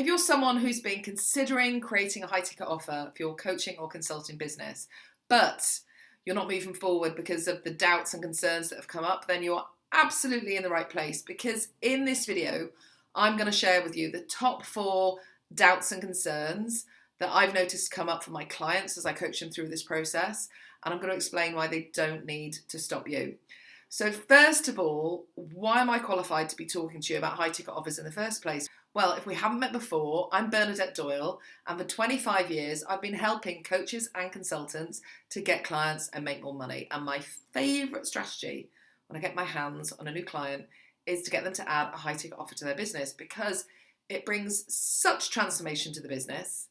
If you're someone who's been considering creating a high ticket offer for your coaching or consulting business, but you're not moving forward because of the doubts and concerns that have come up, then you're absolutely in the right place because in this video, I'm going to share with you the top four doubts and concerns that I've noticed come up for my clients as I coach them through this process. And I'm going to explain why they don't need to stop you. So, first of all, why am I qualified to be talking to you about high ticket offers in the first place? Well, if we haven't met before, I'm Bernadette Doyle, and for 25 years, I've been helping coaches and consultants to get clients and make more money. And my favorite strategy when I get my hands on a new client is to get them to add a high ticket offer to their business because it brings such transformation to the business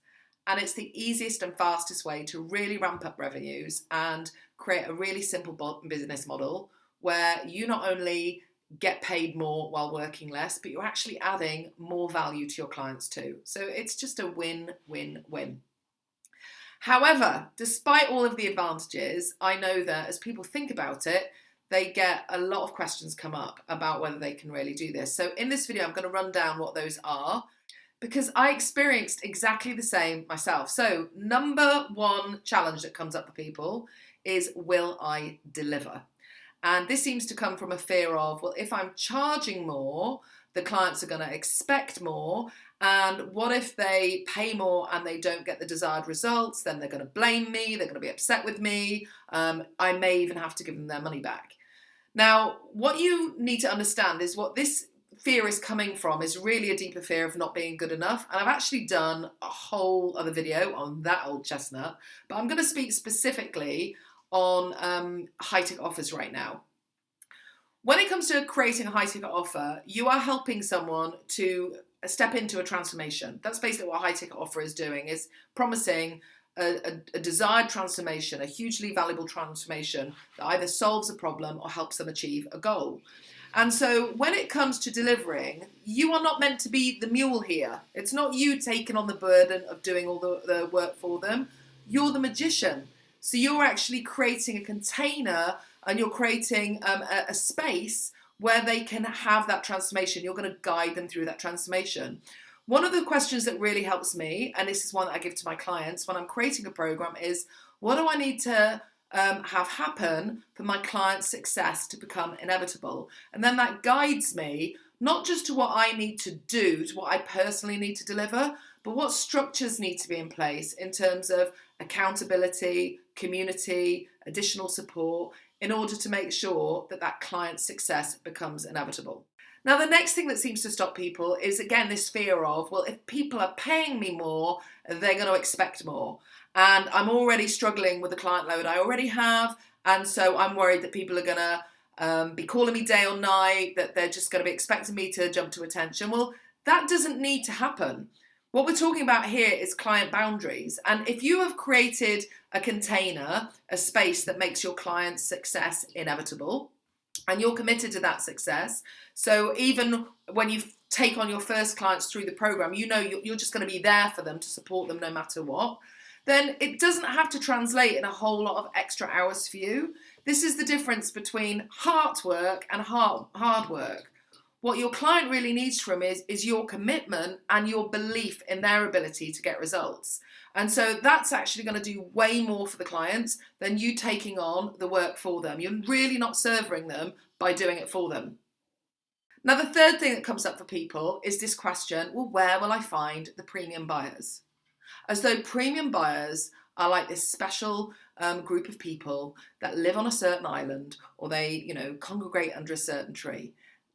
and it's the easiest and fastest way to really ramp up revenues and create a really simple business model where you not only get paid more while working less, but you're actually adding more value to your clients too. So it's just a win, win, win. However, despite all of the advantages, I know that as people think about it, they get a lot of questions come up about whether they can really do this. So in this video, I'm going to run down what those are because I experienced exactly the same myself. So number one challenge that comes up for people is will I deliver? And this seems to come from a fear of, well, if I'm charging more, the clients are going to expect more. And what if they pay more and they don't get the desired results? Then they're going to blame me, they're going to be upset with me. Um, I may even have to give them their money back. Now, what you need to understand is what this fear is coming from is really a deeper fear of not being good enough. And I've actually done a whole other video on that old chestnut, but I'm going to speak specifically on um, high ticket offers right now. When it comes to creating a high ticket offer, you are helping someone to step into a transformation. That's basically what a high ticket offer is doing, is promising a, a, a, desired transformation, a hugely valuable transformation that either solves a problem or helps them achieve a goal. And so when it comes to delivering, you are not meant to be the mule here. It's not you taking on the burden of doing all the, the work for them. You're the magician. So you're actually creating a container and you're creating um, a, a space where they can have that transformation. You're going to guide them through that transformation. One of the questions that really helps me, and this is one that I give to my clients when I'm creating a program, is what do I need to um, have happen for my client's success to become inevitable? And then that guides me not just to what I need to do, to what I personally need to deliver, but what structures need to be in place in terms of accountability, community, additional support, in order to make sure that that client's success becomes inevitable. Now, the next thing that seems to stop people is again this fear of, well, if people are paying me more, they're going to expect more. And I'm already struggling with the client load I already have. And so I'm worried that people are going to um, be calling me day or night, that they're just going to be expecting me to jump to attention. Well, that doesn't need to happen. What we're talking about here is client boundaries. And if you have created a container, a space that makes your client's success inevitable, and you're committed to that success. So even when you take on your first clients through the program, you know you're just going to be there for them to support them no matter what. Then it doesn't have to translate in a whole lot of extra hours for you. This is the difference between hard work and hard, hard work. What your client really needs from is, is your commitment and your belief in their ability to get results. And so that's actually going to do way more for the clients than you taking on the work for them. You're really not serving them by doing it for them. Now, the third thing that comes up for people is this question, well, where will I find the premium buyers? As though premium buyers are like this special um, group of people that live on a certain island or they, you know, congregate under a certain tree.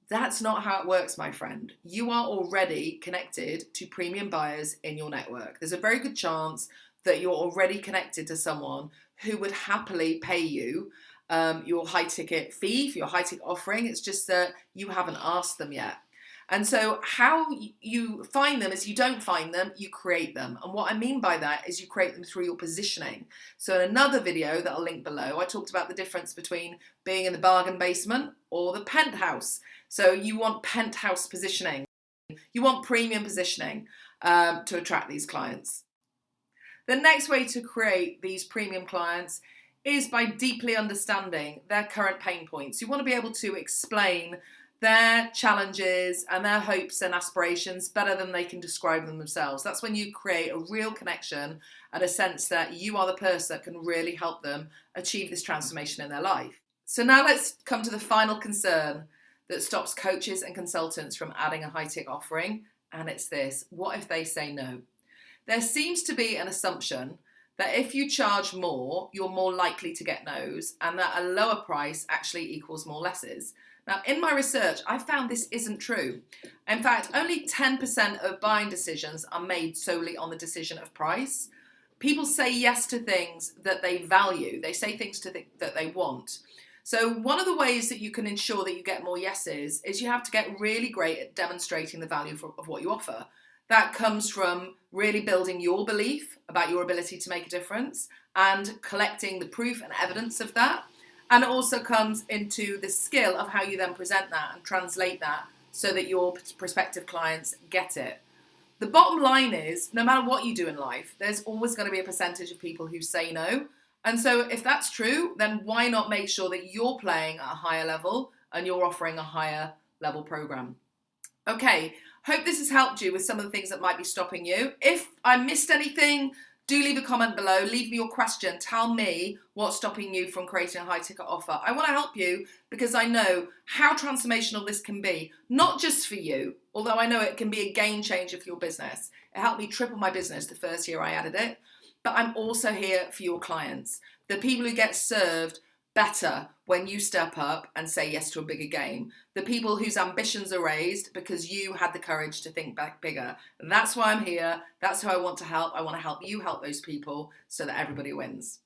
That's not how it works, my friend. You are already connected to premium buyers in your network. There's a very good chance that you're already connected to someone who would happily pay you um, your high ticket fee for your high ticket offering. It's just that you haven't asked them yet. And so, how you find them is you don't find them, you create them. And what I mean by that is you create them through your positioning. So, in another video that I'll link below, I talked about the difference between being in the bargain basement or the penthouse. So, you want penthouse positioning, you want premium positioning um, to attract these clients. The next way to create these premium clients is by deeply understanding their current pain points. You want to be able to explain their challenges and their hopes and aspirations better than they can describe them themselves. That's when you create a real connection and a sense that you are the person that can really help them achieve this transformation in their life. So now let's come to the final concern that stops coaches and consultants from adding a high tick offering, and it's this what if they say no? There seems to be an assumption that if you charge more, you're more likely to get no's, and that a lower price actually equals more lesses. Now, in my research, I found this isn't true. In fact, only 10% of buying decisions are made solely on the decision of price. People say yes to things that they value, they say things to th- that they want. So, one of the ways that you can ensure that you get more yeses is you have to get really great at demonstrating the value for, of what you offer. That comes from really building your belief about your ability to make a difference and collecting the proof and evidence of that and it also comes into the skill of how you then present that and translate that so that your prospective clients get it. The bottom line is no matter what you do in life, there's always going to be a percentage of people who say no. And so, if that's true, then why not make sure that you're playing at a higher level and you're offering a higher level program? Okay, hope this has helped you with some of the things that might be stopping you. If I missed anything, do leave a comment below. Leave me your question. Tell me what's stopping you from creating a high ticket offer. I want to help you because I know how transformational this can be, not just for you, although I know it can be a game changer for your business. It helped me triple my business the first year I added it. But I'm also here for your clients, the people who get served better when you step up and say yes to a bigger game. The people whose ambitions are raised because you had the courage to think back bigger. That's why I'm here. That's who I want to help. I want to help you help those people so that everybody wins.